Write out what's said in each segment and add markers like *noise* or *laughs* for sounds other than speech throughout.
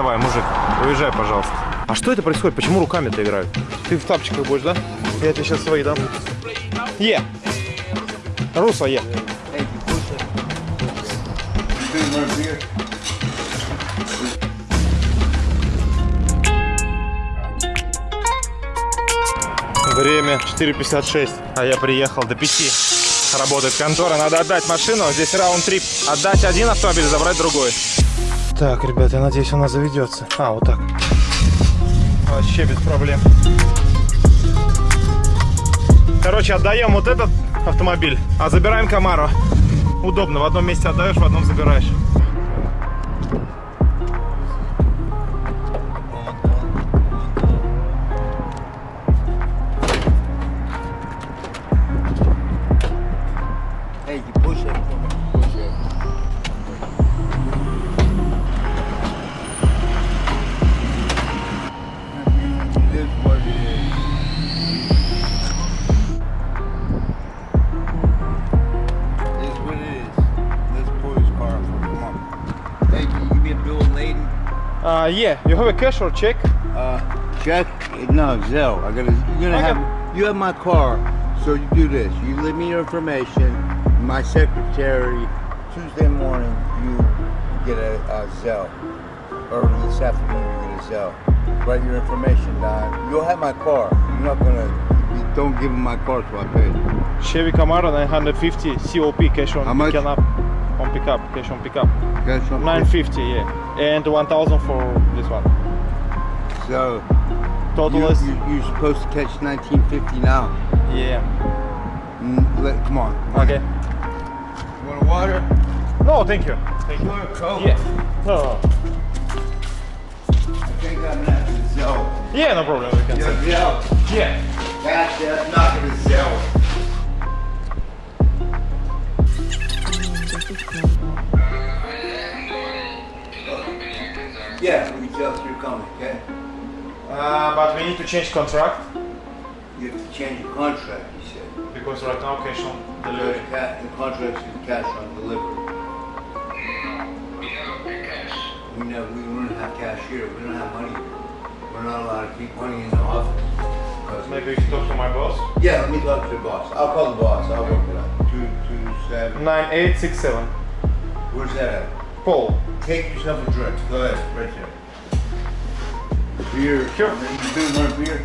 Давай, мужик, уезжай, пожалуйста. А что это происходит? Почему руками-то играют? Ты в тапчиках будешь, да? Я тебе сейчас свои дам. Е. Русло, е. Время 4.56, а я приехал до 5. Работает контора, надо отдать машину, здесь раунд-трип. Отдать один автомобиль, забрать другой. Так, ребята, я надеюсь, она заведется. А, вот так. Вообще без проблем. Короче, отдаем вот этот автомобиль, а забираем Камару. Удобно, в одном месте отдаешь, в одном забираешь. Uh, yeah, you have a cash or check? Uh, check? No, Zell. I gotta. You're gonna Okay. have. You have my car, so you do this. You leave me your information. My secretary. Tuesday morning, you get a, a Zell, or this afternoon you get a Zell. Write your information down. You'll have my car. You're not gonna. Don't give him my car till I pay. Chevy Camaro 950 COP cash on How much? picking up. On pickup, cash on pickup. Got something? 950, yeah. And 1000 for this one. So Total you, is, you, you're supposed to catch 1950 now. yeah. Mm, Let, come on. Okay. You want water? No, thank you. Thank You you. want a coke? Yeah. No, no. I think I'm not gonna Zell. Yeah, no problem. We can Yeah, say. Zell. Yeah. That's that's not gonna Zell. Yeah, we just you're coming, okay? Uh, but we need to change contract You have to change your contract, he said. because right now cash on The, delivery. the contract is cash on delivery. We don't pay cash. We know we don't have cash here. We don't have money. We're not allowed to keep money in the office. 'Cause- Maybe you should talk to my boss. Yeah, let me talk to the boss. I'll call the boss. I'll work it out. Two, two, seven. 9867. Where's that at? Paul. Take yourself a drink. Go ahead, right there. Beer. Sure. You do want beer?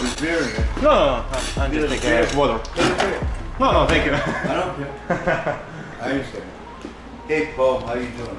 There's beer in there. No, no, no. I'm Get just beer. water. Take a beer. No, no, thank you. I don't care. *laughs* I understand. Hey, Paul, how you doing?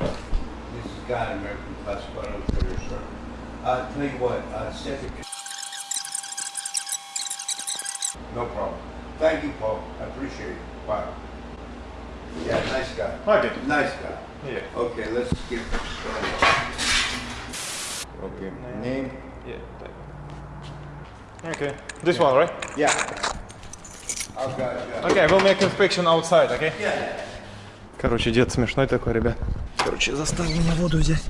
This is Guy, American Classified Outfitter, sir. Uh, tell you what, uh. No problem. Thank you, Paul. I appreciate it. Bye. Yeah, nice guy. Okay. Nice guy. Yeah. Okay, let's get started. Okay, name? Yeah. Okay. This one, right? Yeah. I'll got you. Okay, we'll make inspection outside, okay? Yeah. Короче, дед смешной такой, ребят. Короче, заставил меня воду взять.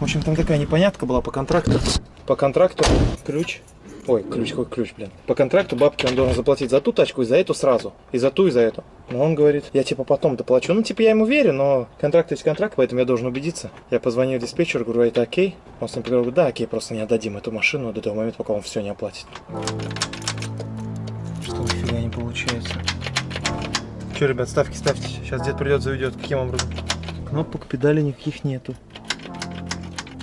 В общем, там такая непонятка была по контракту. По контракту ключ. Ой, ключ, какой ключ, блин. По контракту бабки он должен заплатить за ту тачку и за эту сразу. И за ту, и за эту. Но он говорит, я типа потом доплачу. Ну, типа, я ему верю, но контракт есть контракт, поэтому я должен убедиться. Я позвонил диспетчеру, говорю, это окей? Он с ним говорит, да, окей, просто не отдадим эту машину до того момента, пока он все не оплатит. Что нифига не получается. Че, ребят, ставки ставьте. Сейчас дед придет, заведет. Каким образом? Кнопок, педали никаких нету.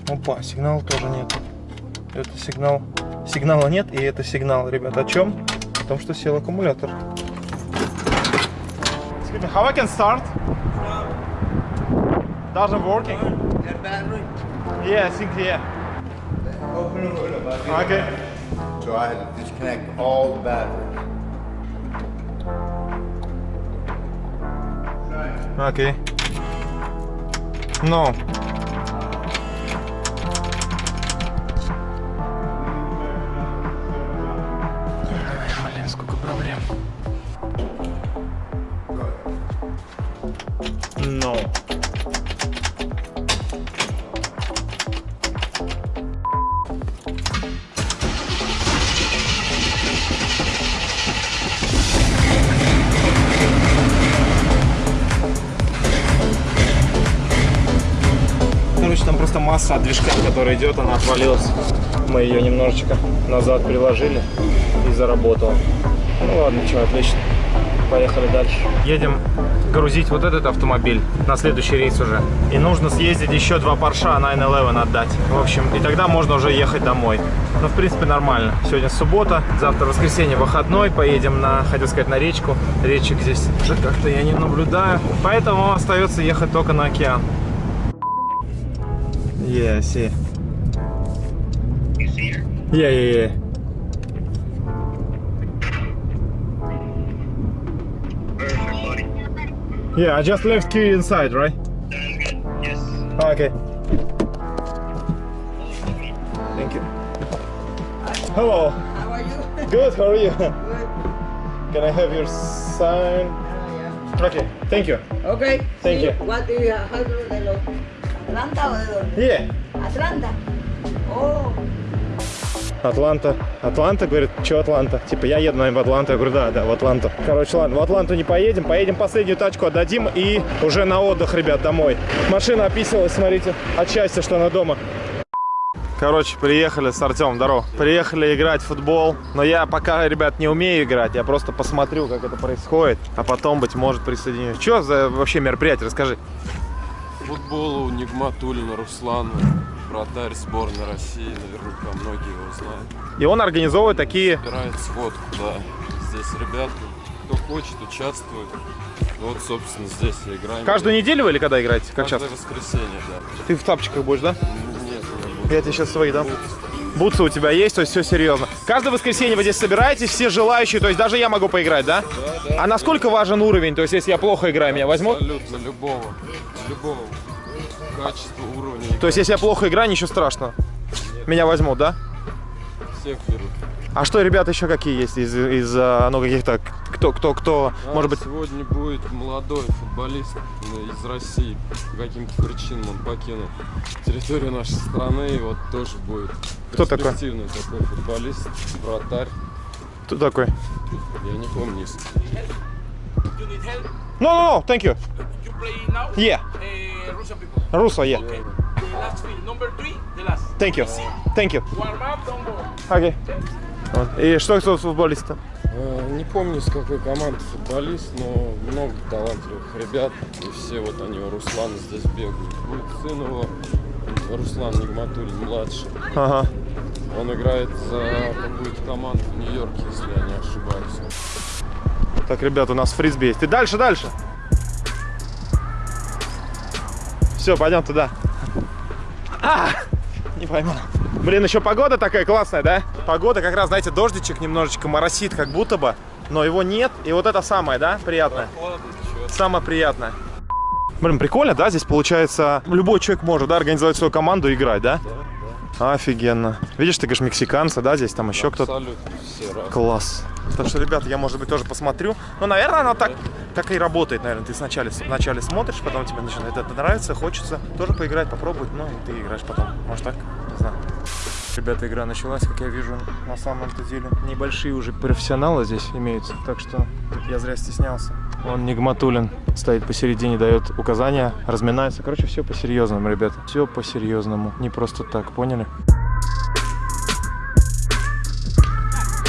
Опа, сигнала тоже нету. Это сигнал. Сигнала нет, и это сигнал, ребят. О чем? О том, что сел аккумулятор. Excuse me, how I can start? Doesn't working. Yeah, I think yeah. Okay. So I had to disconnect all the batteries. Okay. No. Просто масса от движка, которая идет, она отвалилась. Мы ее немножечко назад приложили и заработала. Ну ладно, что, отлично. Поехали дальше. Едем грузить вот этот автомобиль на следующий рейс уже. И нужно съездить еще два Порша 911 отдать. В общем, и тогда можно уже ехать домой. Ну, в принципе, нормально. Сегодня суббота, завтра воскресенье выходной. Поедем на, хотел сказать, на речку. Речек здесь уже как-то я не наблюдаю. Поэтому остается ехать только на океан. Yeah, I see. You see her? Yeah, yeah, yeah. Perfect, buddy. Yeah, I just left key inside, right? Sounds good. Yes. Okay. Thank you. Hello. How are you? Good, how are you? Good. Can I have your sign? Ah, Okay, thank you. Okay. Thank see you. What do you have? O de dónde? Yeah. Atlanta. Oh. Атланта. Атланта, говорит, что Атланта? Типа, я еду, наверное, в Атланту. Я говорю, да, да, в Атланту. Короче, ладно, в Атланту не поедем. Поедем последнюю тачку отдадим и уже на отдых, ребят, домой. Машина описывалась, смотрите, от счастья, что она дома. Короче, приехали с Артемом, здорово. Приехали играть в футбол. Но я пока, ребят, не умею играть. Я просто посмотрю, как это происходит. А потом, быть может, присоединюсь. Что за вообще мероприятие? Расскажи. Футболу Нигматулина Руслана, вратарь сборной России, наверняка многие его знают. И он организовывает такие... Собирает сходку, да. Здесь ребята, кто хочет, участвует. Вот, собственно, здесь и играем. Каждую неделю вы или когда играете? Как Каждое часто? воскресенье, да. Ты в тапчиках будешь, да? Нет, я буду. Я тебе сейчас свои дам. Бутсы у тебя есть, то есть все серьезно. Каждое воскресенье вы здесь собираетесь, все желающие, то есть даже я могу поиграть, да? Да, да. А насколько важен уровень? То есть если я плохо играю, меня возьмут? Абсолютно любого. Любого качества, уровня. То есть если я плохо играю, ничего страшного. Меня возьмут, да? Всех берут. А что, ребята, еще какие есть из, из а, ну, каких-то, кто, кто, кто, А может быть... Сегодня будет молодой футболист из России. По каким-то причинам он покинул территорию нашей страны. И вот тоже будет Кто такой? перспективный такой футболист, вратарь. Кто такой? Я не помню. No, no, no, thank you. You play now? Yeah, Uh, Russian people. Русло, yeah. Okay. The last field. Number three, the last. Thank you, thank you. Warm up, don't go. Вот. И что кто футболист-то? Э, Не помню, с какой команды футболист, но много талантливых ребят. И все вот они у Руслана здесь бегают. Будет сын его, Руслан Нигматуллин, младший. Ага. Он играет за какую-то команду в Нью-Йорке, если я не ошибаюсь. Так, ребят, у нас фрисби есть. Ты дальше, дальше. Все, пойдем туда. А, не пойму. Блин, еще погода такая классная, да? Погода как раз, знаете, дождичек немножечко моросит, как будто бы. Но его нет. И вот это самое, да, приятное? Самое приятное. Блин, прикольно, да? Здесь получается, любой человек может, да, организовать свою команду и играть, да? Офигенно. Видишь, ты говоришь, мексиканцы, да, здесь там еще кто-то. Абсолютно все разные. Класс. Так что, ребята, я, может быть, тоже посмотрю. Ну, наверное, она так, так и работает, наверное. Ты сначала, вначале смотришь, потом тебе начинает это нравится, хочется тоже поиграть, попробовать. Ну, и ты играешь потом. Может так? Не знаю. Ребята, игра началась, как я вижу, на самом-то деле. Небольшие уже профессионалы здесь имеются, так что я зря стеснялся. Он Нигматулин стоит посередине, дает указания, разминается. Короче, все по-серьезному, ребята. Все по-серьезному. Не просто так, поняли?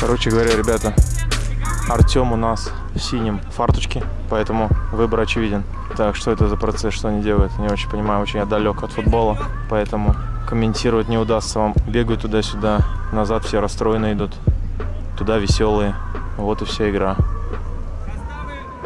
Короче говоря, ребята, Артем у нас в синем фарточке, поэтому выбор очевиден. Так, что это за процесс, что они делают? Не очень понимаю, очень я далек от футбола, поэтому комментировать не удастся вам. Бегают туда-сюда, назад все расстроенные идут, туда веселые. Вот и вся игра.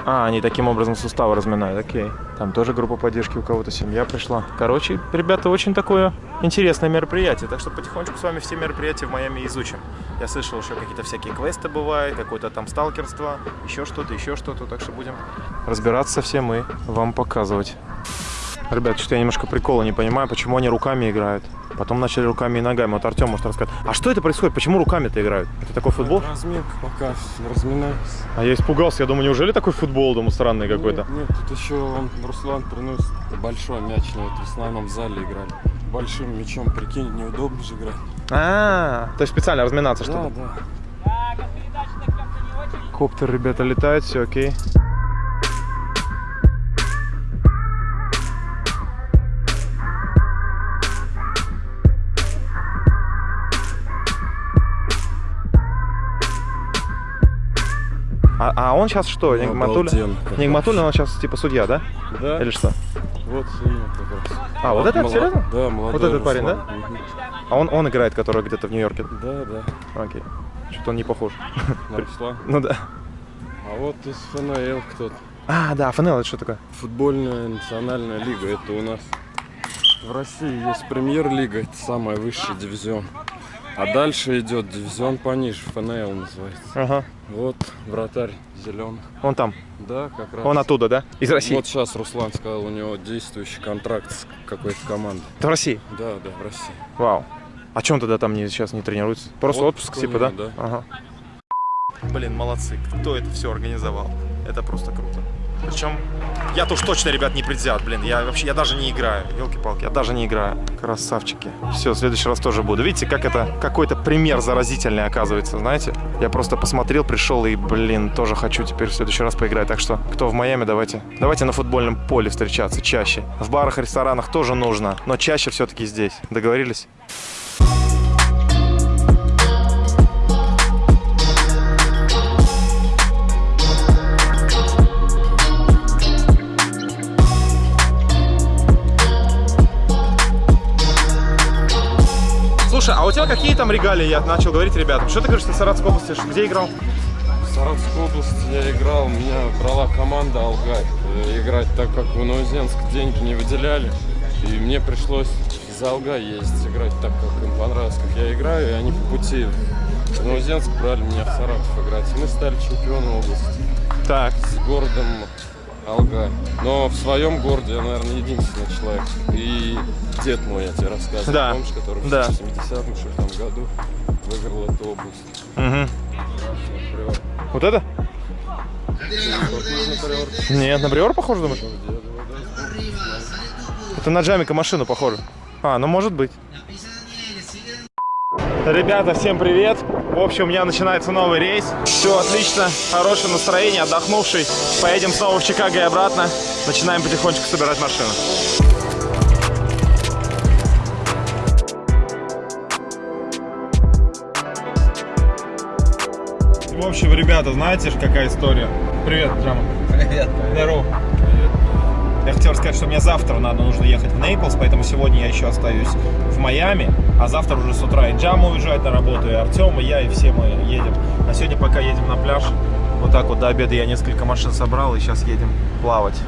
А, они таким образом суставы разминают, окей. Там тоже группа поддержки, у кого-то семья пришла. Короче, ребята, очень такое интересное мероприятие, так что потихонечку с вами все мероприятия в Майами изучим. Я слышал, еще какие-то всякие квесты бывают, какое-то там сталкерство, еще что-то, еще что-то, так что будем разбираться со всем и вам показывать. Ребят, что-то я немножко прикола не понимаю, почему они руками играют. Потом начали руками и ногами. Вот Артем может рассказать. А что это происходит? Почему руками-то играют? Это такой футбол? Разминка пока разминаюсь. А я испугался. Я думаю, неужели такой футбол, думаю, странный какой-то? Нет, нет, тут еще он, Руслан приносит большой мяч, но вот в основном в зале играли. Большим мячом, прикинь, неудобно же играть. А, то есть специально разминаться, Да, чтобы. да. Коптер, ребята, летает, все окей. Он сейчас что? Как Нигматуллин, он сейчас типа судья, да? Да, Или что? вот именно как раз. А, вот это? мала- Серьезно? Да, молодой Вот этот парень, Руслан. Мгм. А он, он играет, который где-то в Нью-Йорке. Да, да, Окей. Что-то он не похож. на Руслан. *laughs* Ну да. А вот из ФНЛ кто-то. А, да, ФНЛ, это что такое? Футбольная национальная лига, это у нас в России есть премьер-лига, это самый высший дивизион. А дальше идет дивизион пониже, ФНЛ называется. Ага. Вот вратарь зеленых. Он там. Да, как раз. Он оттуда, да? Из России. Вот сейчас Руслан сказал, у него действующий контракт с какой-то командой. Это в России. Да, да, в России. Вау. А чем тогда там не, сейчас не тренируется? Просто Отпуск отпуск, типа, да? да. Ага. Блин, молодцы. Кто это все организовал? Это просто круто. Причем я-то уж точно, ребят, не предвзят, блин. Я вообще, я даже не играю. Елки-палки, я даже не играю. Красавчики. Все, в следующий раз тоже буду. Видите, как это какой-то пример заразительный оказывается, знаете? Я просто посмотрел, пришел и, блин, тоже хочу теперь в следующий раз поиграть. Так что, кто в Майами, давайте, давайте на футбольном поле встречаться чаще. В барах, ресторанах тоже нужно, но чаще все-таки здесь. Договорились? Слушай, а у тебя какие там регалии? Я начал говорить ребятам. Что ты говоришь на Саратовской области? Где играл? В Саратовской области я играл, меня брала команда Алгай э, играть, так как в Новоземск деньги не выделяли. И мне пришлось за Алгай ездить играть, так как им понравилось, как я играю. И они по пути в Новоземск брали меня в Саратов играть. И мы стали чемпионом области Так. с городом Алгай. Но в своем городе я, наверное, единственный человек. И дед мой, я тебе рассказывал, Да. помнишь, который Да. в 70-м что ли, там году выиграл эту область. Приор. Вот это? Нет, на Бриор похоже, думаешь? Это на Джамика машину похоже. А, ну может быть. Ребята, всем привет. В общем, у меня начинается новый рейс. Все отлично, хорошее настроение, отдохнувший. Поедем снова в Чикаго и обратно. Начинаем потихонечку собирать машину. В общем, ребята, знаете какая история? Привет, Джама. Привет. Здорово. Я хотел сказать, что мне завтра надо нужно ехать в Нейплс, поэтому сегодня я еще остаюсь в Майами, а завтра уже с утра и Джама уезжает на работу, и Артем, и я, и все мы едем. А сегодня пока едем на пляж. Вот так вот до обеда я несколько машин собрал, и сейчас едем плавать.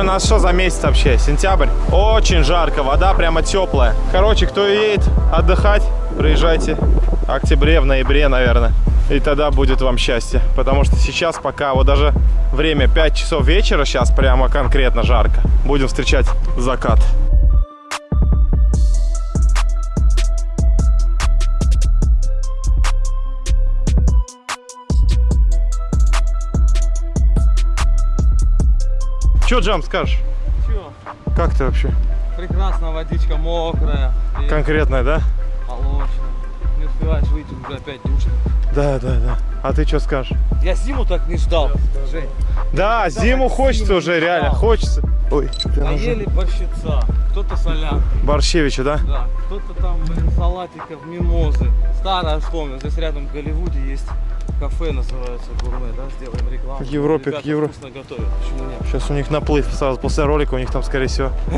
Сегодня у нас что за месяц вообще? Сентябрь. Очень жарко, вода прямо теплая. Короче, кто едет отдыхать, приезжайте в октябре, в ноябре, наверное. И тогда будет вам счастье. Потому что сейчас пока вот даже время 5 часов вечера, сейчас прямо конкретно жарко. Будем встречать закат. Че, Джам, скажешь? Чё? Как ты вообще? Прекрасно, водичка мокрая, Конкретная, да? молочная. Успеваешь выйти, уже опять душно. Да, да, да. А ты что скажешь? Я зиму так не ждал, Жень. Да, зиму хочется уже, реально, хочется. Ой, ты Наели борщица, кто-то солянки, Борщевича, да? да, кто-то там, блин, салатиков, мимозы. Старое вспомнил, здесь рядом в Голливуде есть кафе, называется Гурме, да, сделаем рекламу. В Европе, Ребята к Евро- вкусно готовят, почему нет? Сейчас у них наплыв сразу после ролика, у них там, скорее всего, *laughs*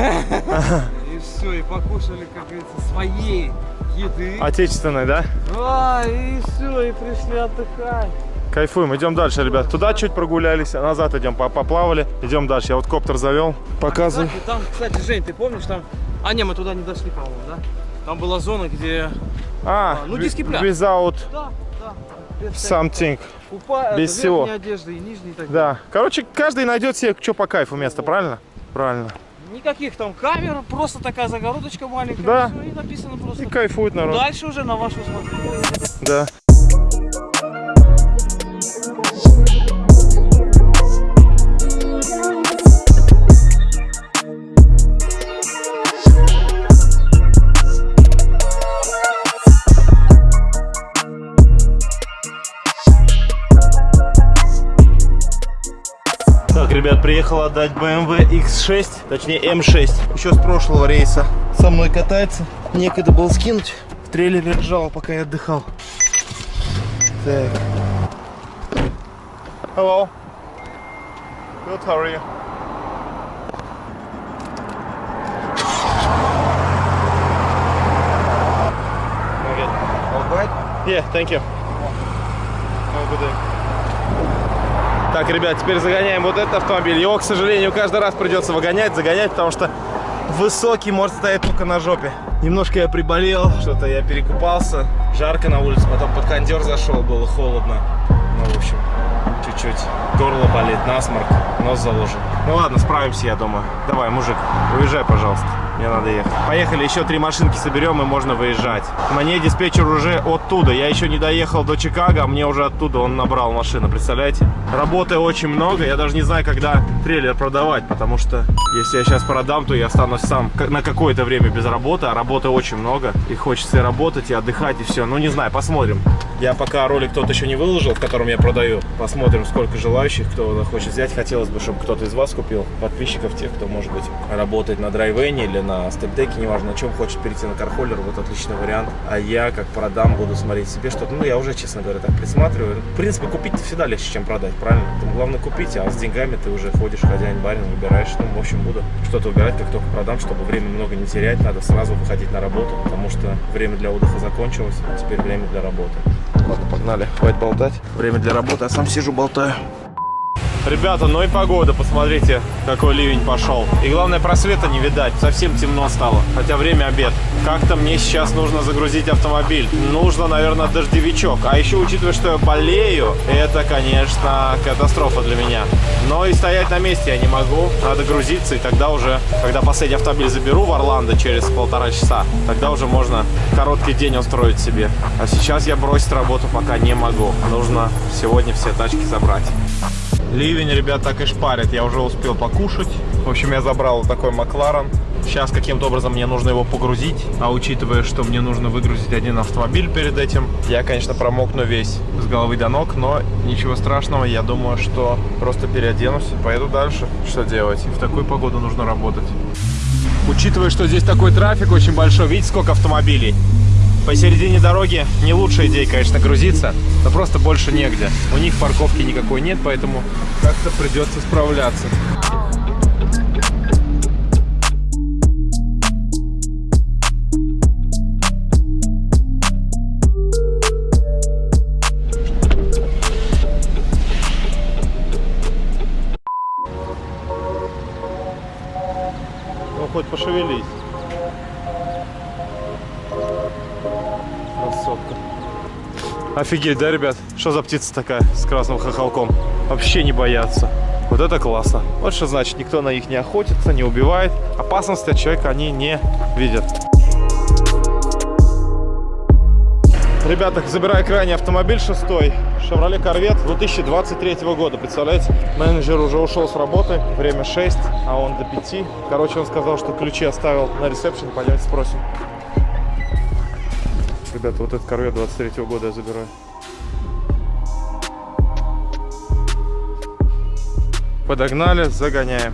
И все, и покушали, как говорится, своей еды. отечественной, да? А, и все, и пришли отдыхать. Кайфуем, идем дальше, ребят. Туда чуть прогулялись, а назад идем, по- поплавали. Идем дальше. Я вот коптер завел. Показывай. Кстати, там, кстати, Жень, ты помнишь, там... А, не, мы туда не дошли, по-моему, да? Там была зона, где... А, ну, ви- диский пляж. without Да, да. Something. Купа... без всего. одежды и нижней так Да. Короче, каждый найдет себе, что по кайфу место, правильно? Правильно. Никаких там камер, просто такая загородочка маленькая. Да. и написано просто. И кайфует народ. Дальше уже на ваше усмотрение. Да. Ребят, приехал отдать BMW X6, точнее M6. Еще с прошлого рейса. Со мной катается. Некогда было скинуть. В трейлере лежал, пока я отдыхал. Так. Hello. Good, how are you? Okay. All good? Yeah, thank you. Have a good day. Так, ребят, теперь загоняем вот этот автомобиль. Его, к сожалению, каждый раз придется выгонять, загонять, потому что высокий может стоять только на жопе. Немножко я приболел, что-то я перекупался. Жарко на улице, потом под кондер зашел, было холодно. Ну, в общем, чуть-чуть. Горло болит, насморк, нос заложен. Ну ладно, справимся, я думаю. Давай, мужик, уезжай, пожалуйста. Мне надо ехать. Поехали, еще три машинки соберем и можно выезжать. Мне диспетчер уже оттуда. Я еще не доехал до Чикаго, а мне уже оттуда он набрал машину, представляете? Работы очень много. Я даже не знаю, когда трейлер продавать, потому что если я сейчас продам, то я останусь сам на какое-то время без работы, а работы очень много. И хочется и работать, и отдыхать, и все. Ну, не знаю, посмотрим. Я пока ролик тот еще не выложил, в котором я продаю. Посмотрим, сколько желающих, кто хочет взять. Хотелось бы, чтобы кто-то из вас купил. Подписчиков, тех, кто, может быть, работает на драйвене или на степдеке, неважно, на чем хочет перейти на кархоллер. Вот отличный вариант. А я, как продам, буду смотреть себе что-то. Ну, я уже, честно говоря, так присматриваю. В принципе, купить всегда легче, чем продать, правильно? Там главное купить, а с деньгами ты уже ходишь, хозяин, барин, выбираешь. Ну, в общем, буду что-то выбирать, как только продам, чтобы время много не терять. Надо сразу выходить на работу, потому что время для отдыха закончилось, а теперь время для работы. Ладно, погнали. Хватит болтать. Время для работы, а сам сижу, болтаю. Ребята, ну и погода, посмотрите, какой ливень пошел. И главное, просвета не видать, совсем темно стало, хотя время обед. Как-то мне сейчас нужно загрузить автомобиль. Нужно, наверное, дождевичок. А еще, учитывая, что я болею, это, конечно, катастрофа для меня. Но и стоять на месте я не могу, надо грузиться, и тогда уже, когда последний автомобиль заберу в Орландо через полтора часа, тогда уже можно короткий день устроить себе. А сейчас я бросить работу пока не могу. Нужно сегодня все тачки забрать. Ливень, ребят, так и шпарит. Я уже успел покушать. В общем, я забрал такой Макларен. Сейчас каким-то образом мне нужно его погрузить. А учитывая, что мне нужно выгрузить один автомобиль перед этим, я, конечно, промокну весь с головы до ног, но ничего страшного. Я думаю, что просто переоденусь, поеду дальше. Что делать? И в такую погоду нужно работать. Учитывая, что здесь такой трафик очень большой, видите, сколько автомобилей? Посередине дороги не лучшая идея, конечно, грузиться, но просто больше негде. У них парковки никакой нет, поэтому как-то придется справляться. Ну, хоть пошевелись. Офигеть, да, ребят? Что за птица такая с красным хохолком? Вообще не боятся. Вот это классно. Вот что значит, никто на них не охотится, не убивает. Опасности от человека они не видят. Ребята, забираю крайний автомобиль шестой. Chevrolet Corvette 2023 года. Представляете? Менеджер уже ушел с работы. Время 6, а он до 5. Короче, он сказал, что ключи оставил на ресепшене. Пойдемте спросим. Ребята, вот этот Corvette 23 года я забираю. Подогнали, загоняем.